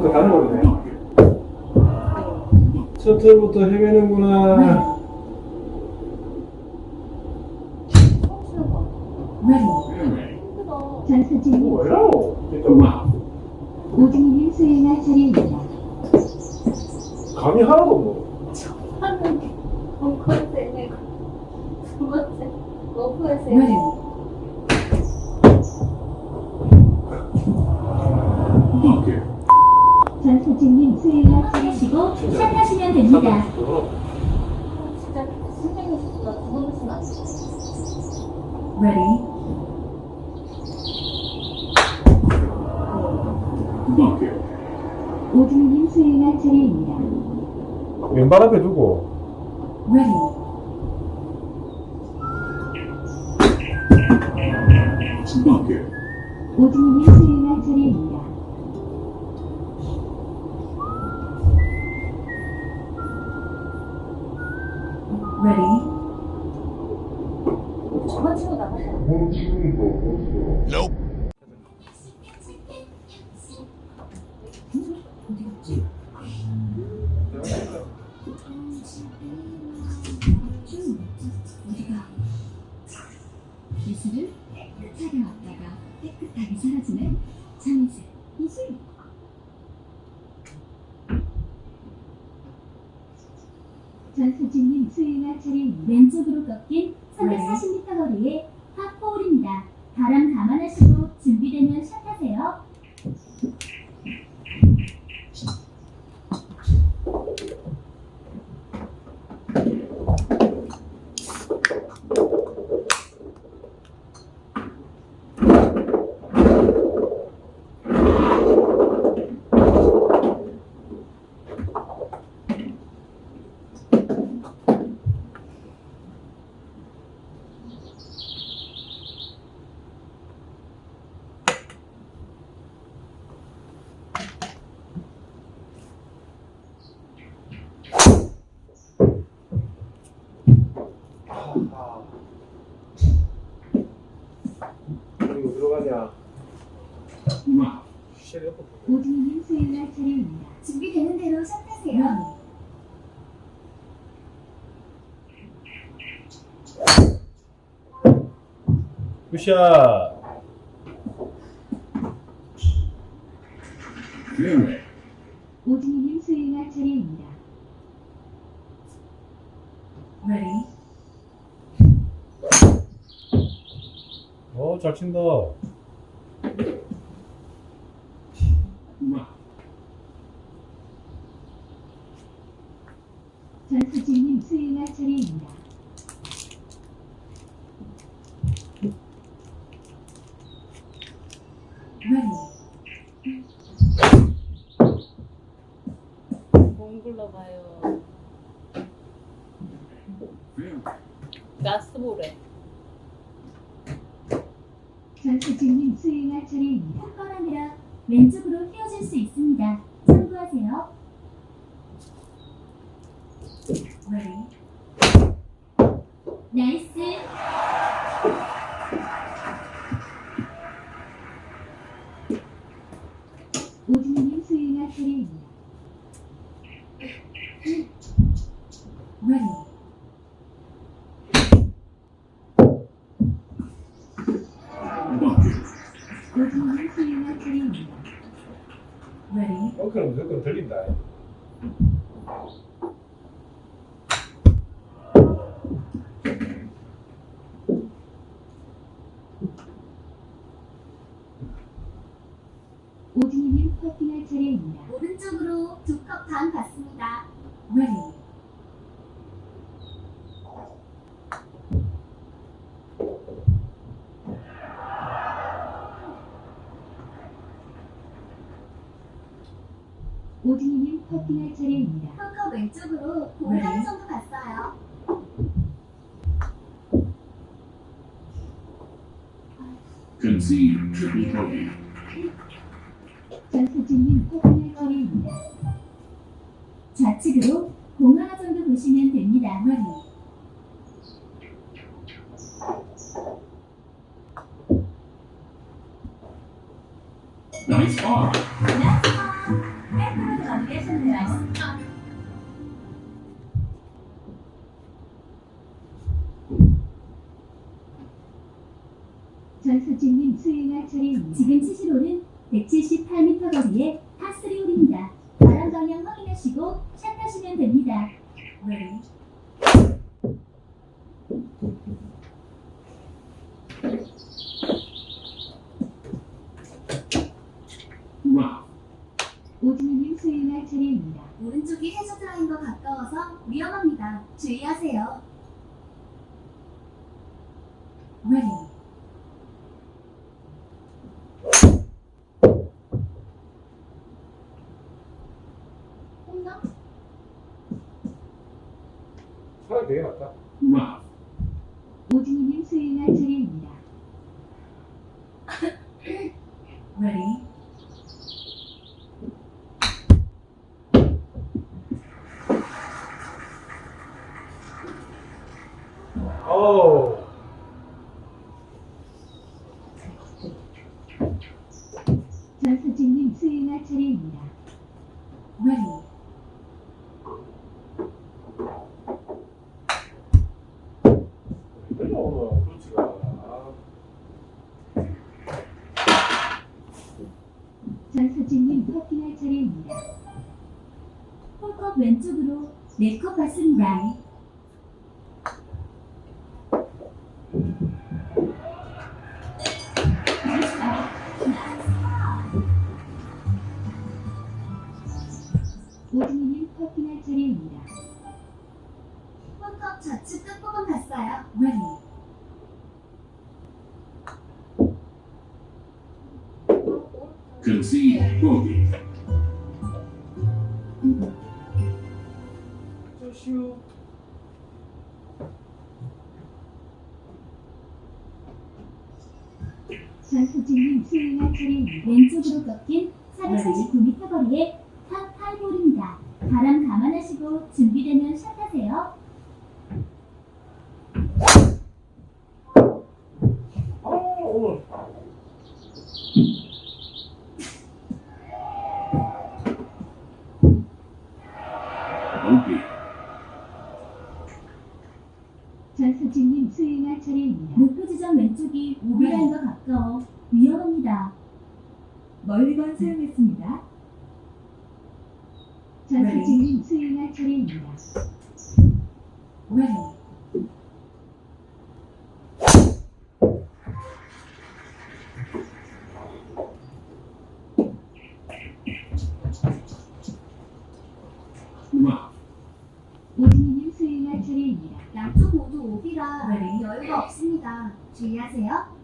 그 다른 거네요. 첫 해부터 헤매는구나. 신고할게. 오진님의 수행할 차례입니다. 굿샷. 음. 오진이님 수행할 차례입니다. 레디 어, 잘 친다. 운동을 수행할 차례입니다. Ready? 어, 그럼, 그럼 들린다. 전수진님 코코넛 머리입니다. 좌측으로 공항 정도 보시면 됩니다. 머리 나이스 아. 파워! 전수진님 행할 차례입니다. 지금 치실 홀은 178m 거리에 파3 홀입니다. 바람 방향 확인하시고 샷 하시면 됩니다. Ready. 오진희님 수행할 차례입니다. 오른쪽이 해저 드라인과 가까워서 위험합니다. 주의하세요. Ready. 홈런? 차라리 되게 낫다. 오진희님 수행할 차례입니다. Ready. 전수진님 수행할 차례입니다. 않아. 전수진님 퍼팅할 차례입니다. 홀컵 왼쪽으로 4컵 받습니다. 쪼슈. 전수진님 수행할 차례입니다. 왼쪽으로 꺾인 439m 거리에 파8홀입니다. 바람 감안하시고 준비되면 샷하세요. 아, 오늘. Bogey. 전수진님 수행할 차례입니다. 목표 지점 왼쪽이 오비라인과 가까워 위험합니다. 멀리건 사용했습니다. 전수진님 수행할 차례입니다. Ready. 오진희님 수행할 차례입니다. 양쪽 모두 오비라 네. 여유가. 주의하세요.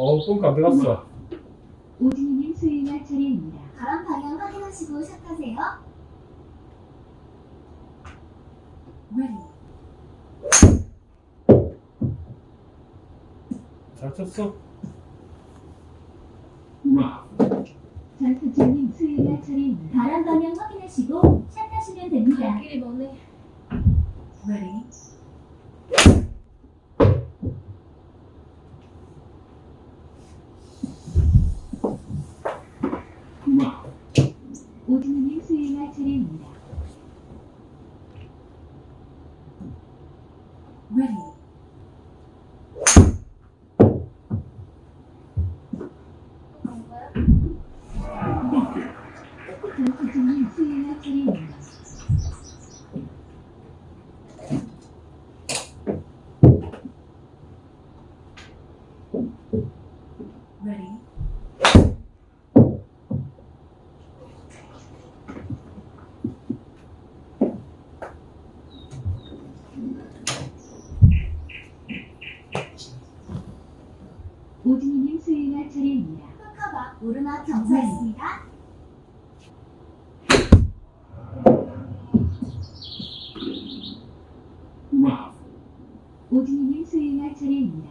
어우, 똥안 들어갔어. 오진희님 수행할 차례입니다. 바람 방향 확인하시고 샷하세요. Ready. 잘 쳤어. Rough. 전수진님 수행할 차례입니다. 바람 방향 확인하시고 샷하시면 됩니다. 길이 머네. Ready. Rough. 오진희님 수행할 차례입니다. Ready. Bucket. 전수진님 수행할 차례입니다. Ready. 오진희님 수행할 차례입니다. 홀컵 앞 오르막 경사 있습니다. Rough. 오진희님 수행할 차례입니다.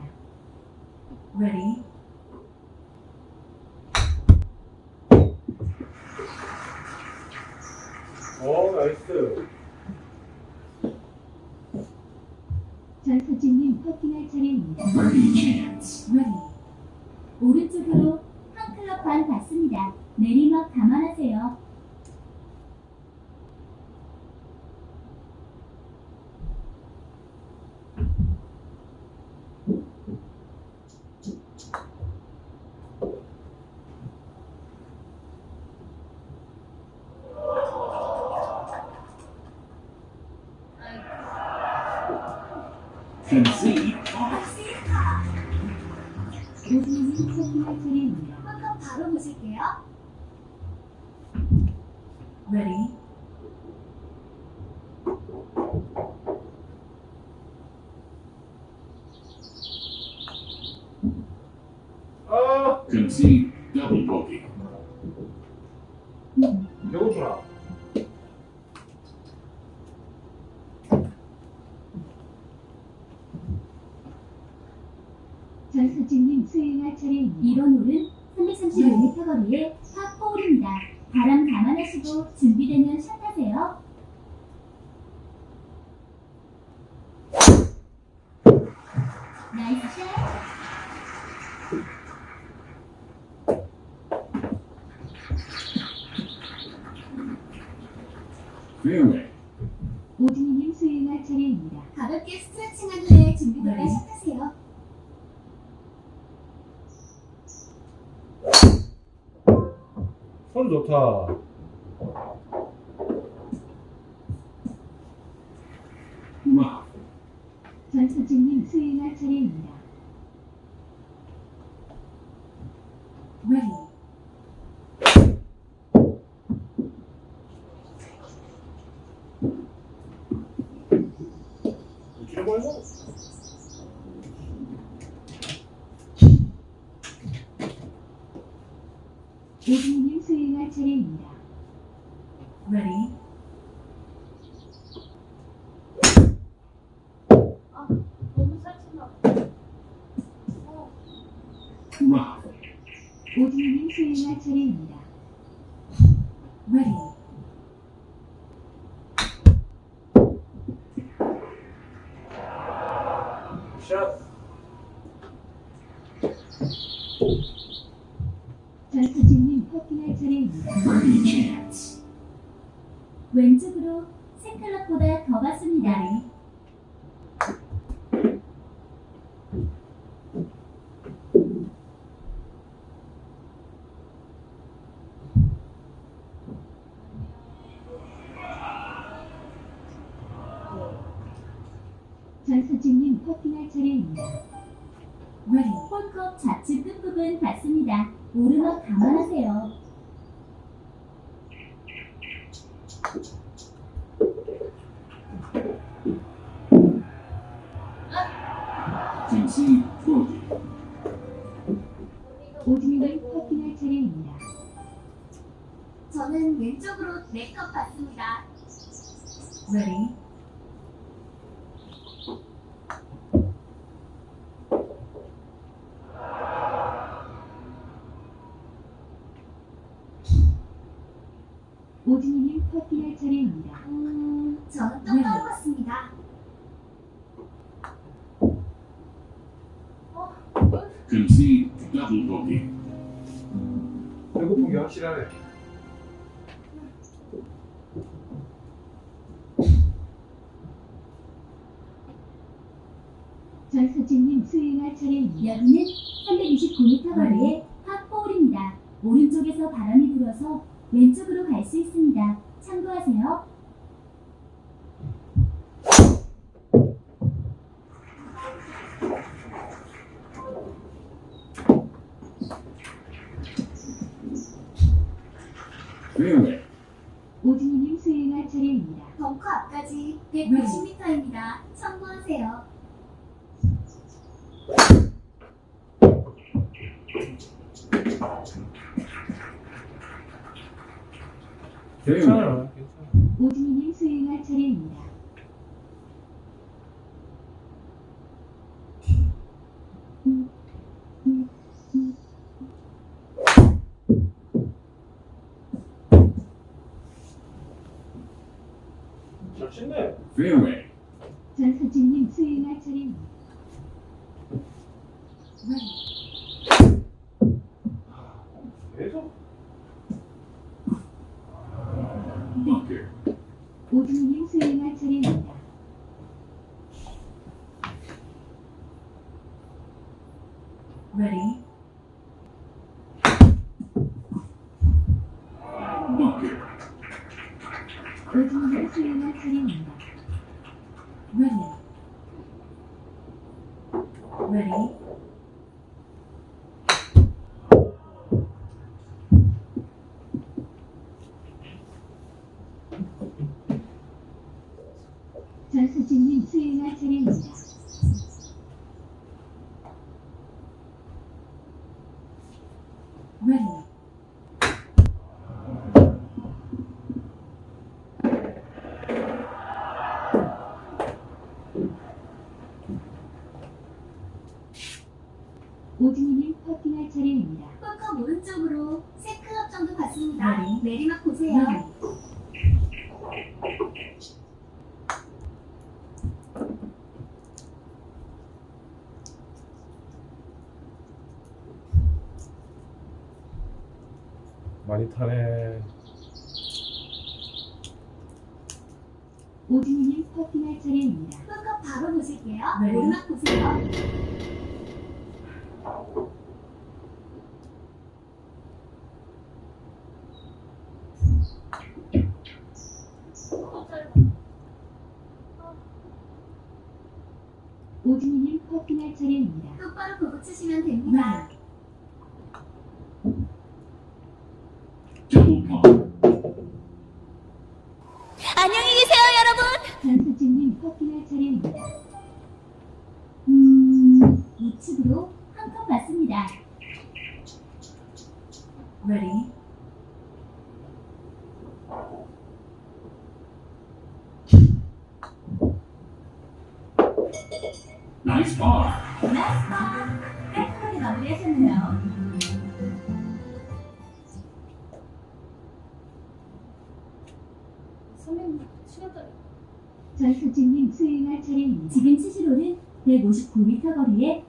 Ready. 어, nice. 전수진님 퍼팅할 차 네. 오진이님 수행할 차례입니다. 가볍게 스트레칭한 후에 준비되면 네. 시작하세요. 손 좋다. 오디오는 수행할 차례입니다. Ready. 잠시 포기. 오준걸 파킹할 차례입니다. 저는 왼쪽으로 내것 같습니다. Ready? 확실하네. 전 선생님 수행할 차례입니다. 여기는 음. 오진이님 수행할 차례입니다. 벙커 앞까지 160m입니다. 참고하세요. Ready? Look. 많이 타네. 오디님 커팅할 차례입니다. 끝까 바로 보실게요. 네. 오르막 보세요. 오디님 커팅할 차례입니다. 똑바로 보고 치시면 됩니다. 네. 선배님 시간까지 전수진님 수행할 차례입니다. 지금 치시로는 159m 거리에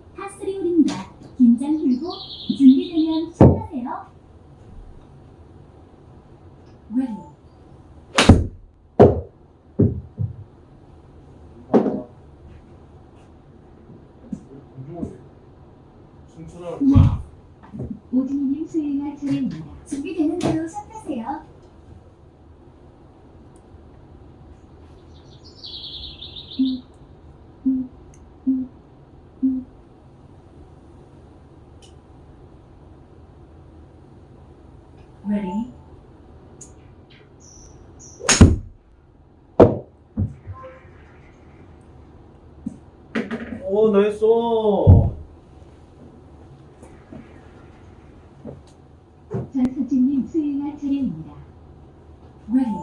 Relax.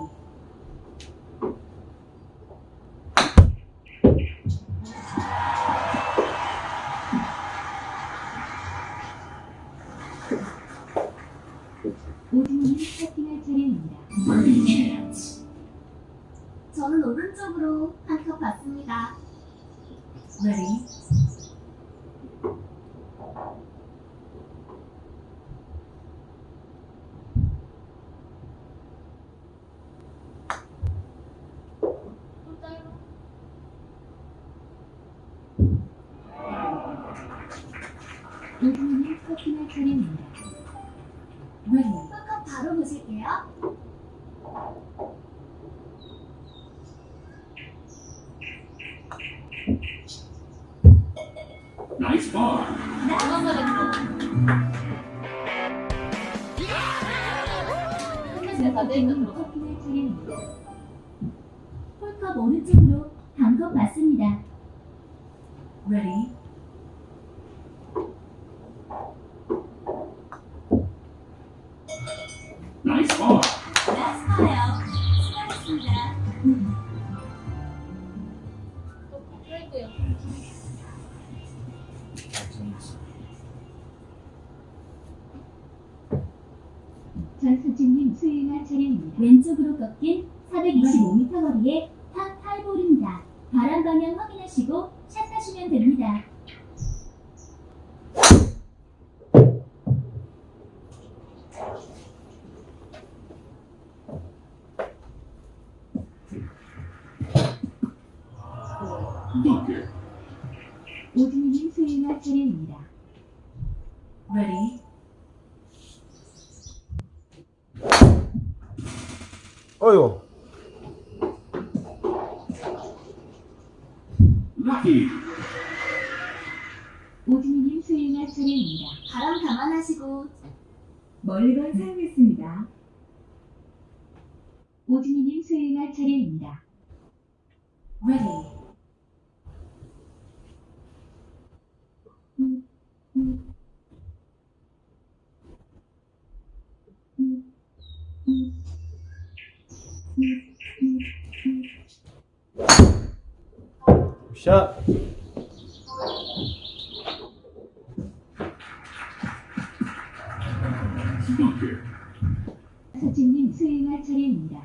왼손으로 커피를 차리는 홀컵 오른쪽으로 반컵 맞습니다. Ready? 찾기 오진이님 수행할 차례입니다. 바람 감안하시고 멀리 건 사용했습니다. 오진이님 수행할 차례입니다. Ready. 샷. Bunker. 서진님 수행할 차례입니다.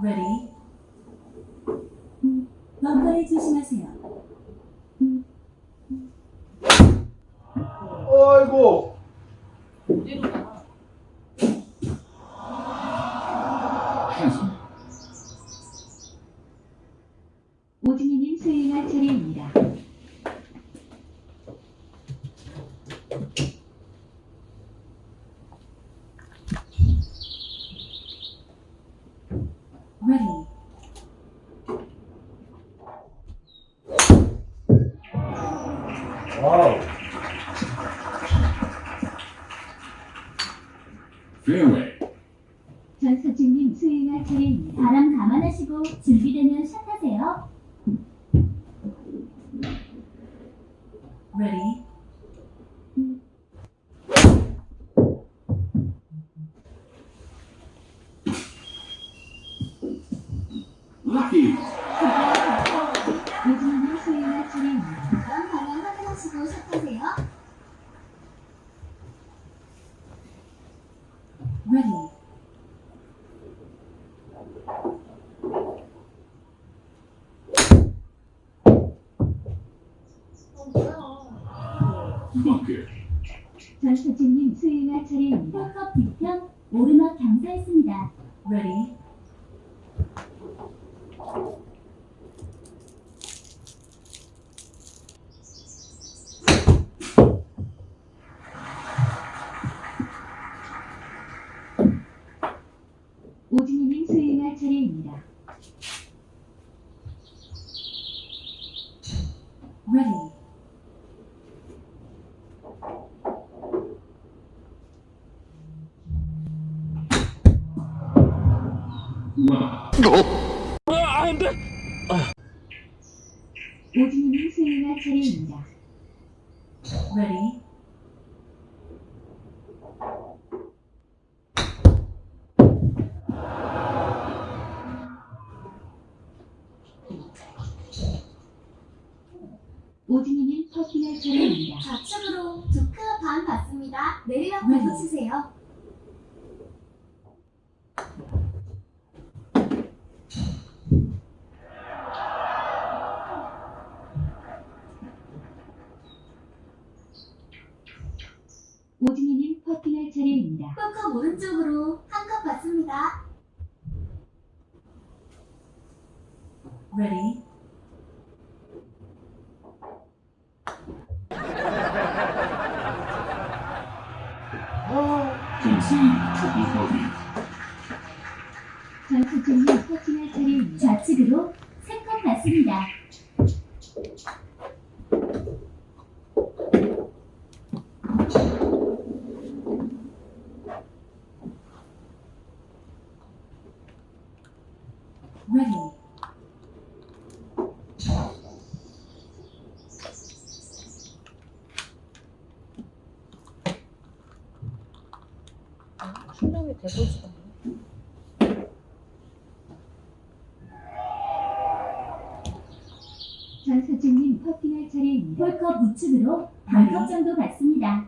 Ready. 벙커를 조심하세요. 어이구. 어디로 가? Chasm. 오진희님 수행할 차례입니다. Ready. 와우. Fairway. 전서진님 수행할 차례입니다. 바람 감안하시고 준비되면 샷하세요. Ready. Lucky. 오진희님 수행할 차례입니다. 바람 방향 확인하시고 샷하세요. Ready. 어, Bunker. 전서진님 수행할 차례입니다. 홀컵 뒤편 오르막 경사했습니다. Ready. 오진희님 수행할 차례입니다. Ready. Wow. 오진희님 수행할 차례입니다. Ready. 오진희님 퍼팅할 차례입니다. 좌측으로 조크 반 받습니다. 내리막 네. 치세요. 오진희님 퍼팅할 차례입니다. 홀컵 오른쪽으로 한 컵 받습니다. Ready. Concede triple bogey. 전서진님 퍼팅할 차례입니다. 좌측으로 세 컵 받습니다. Ready. 아, 충전이 되보지도 않네. 전서진님 퍼팅할 차례입니다. 홀컵 우측으로 반컵 정도 받습니다.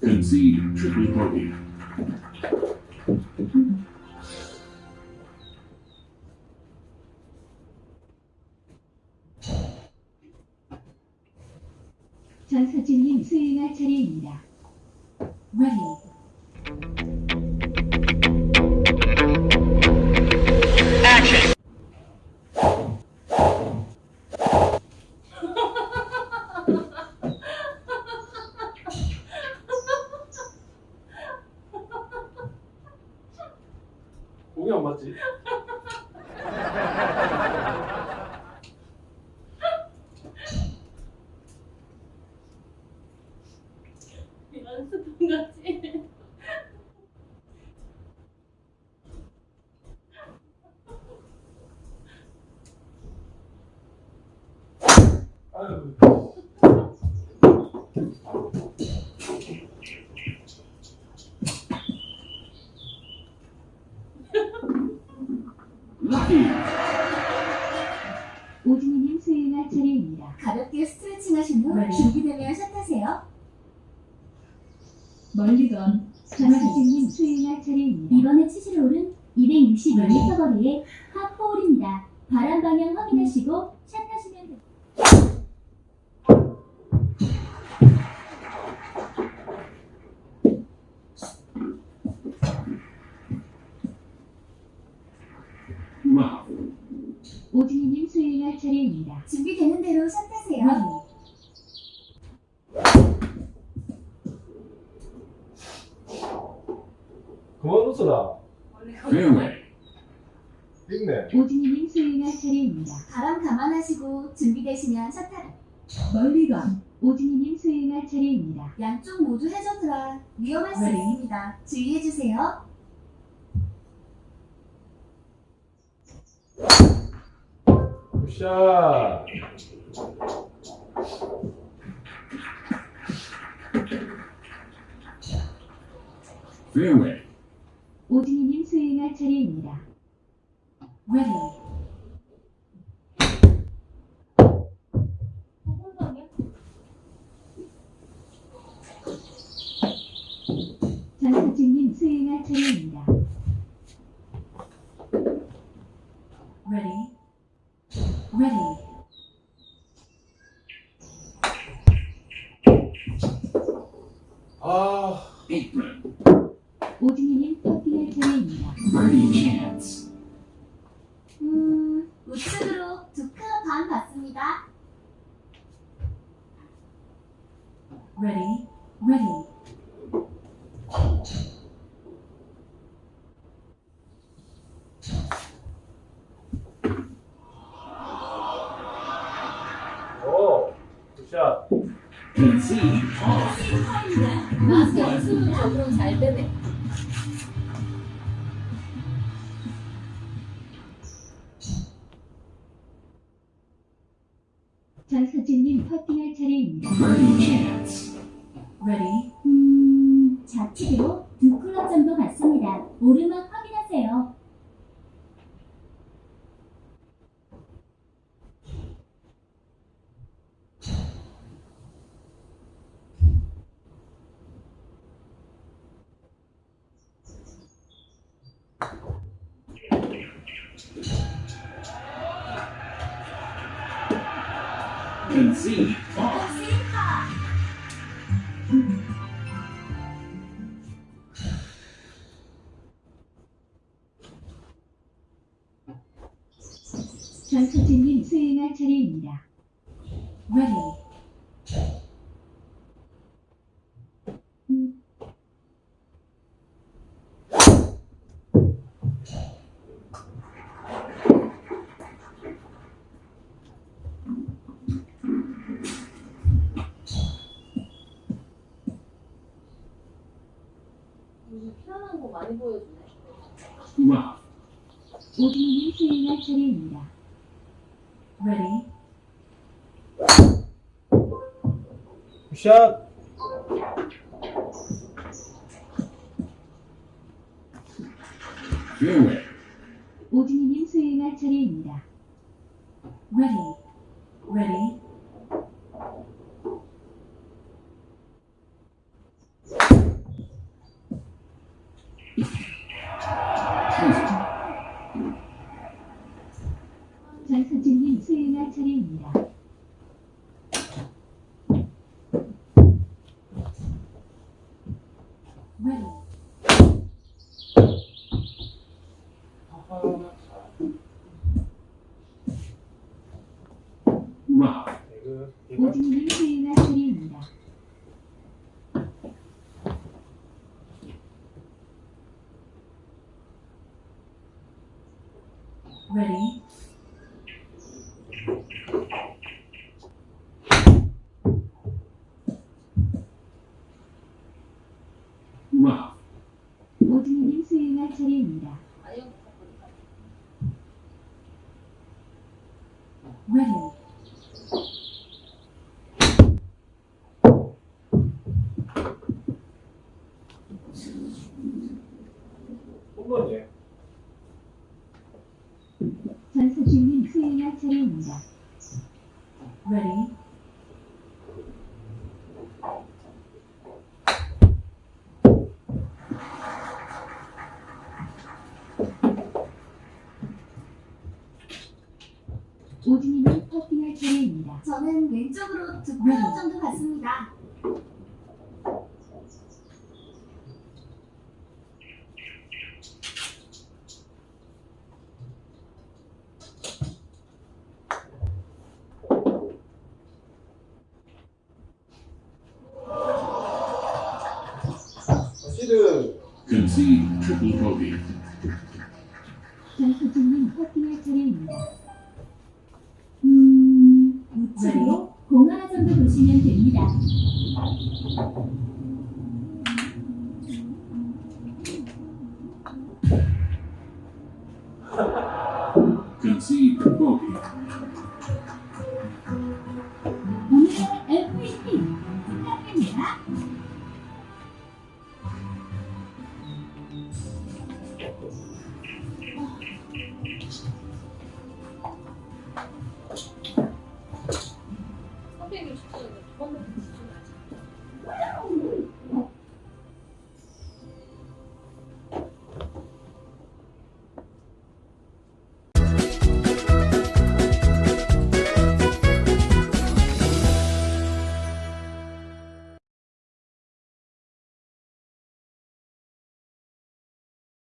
Concede triple bogey. 오진이님 수행할 차례입니다. 준비되는 대로 샷하세요. Ready. 그만 웃어라. Fairway. 읽네. 오진이님 수행할 차례입니다. 바람 감안하시고 준비되시면 샷하 멀리건. 오진이님 수행할 차례입니다. 양쪽 모두 해저드라 위험할 수 네. 있습니다. 주의해주세요. 굿샷. 오진이님 수행할 차례입니다. Ready. 전수진님 수행할 차례입니다. Ready. Ready. 아, Apron. 오 can see. 보여주네. Wow. 오진이님 수행할 차례입니다. Ready. Fairway. 오진이님 수행할 차례입니다. Ready. Ready. Pleasant. 전수진님 수행할 차례입니다. Ready. Wow. 이거, 이거. 오진이님 수행할 차례입니다. Ready. Wow. 오진이님 수행할 차례입니다. 아유, Ready. 수행할 차례입니다. Ready. 오진이님 차례입니다. 저는 왼쪽으로 두 클럽 정도 갔습니다. 시드. Concede triple bogey. 정수진님 퍼팅할 차례입니다. 음, 우측으로 공 하나 정도 보시면 됩니다.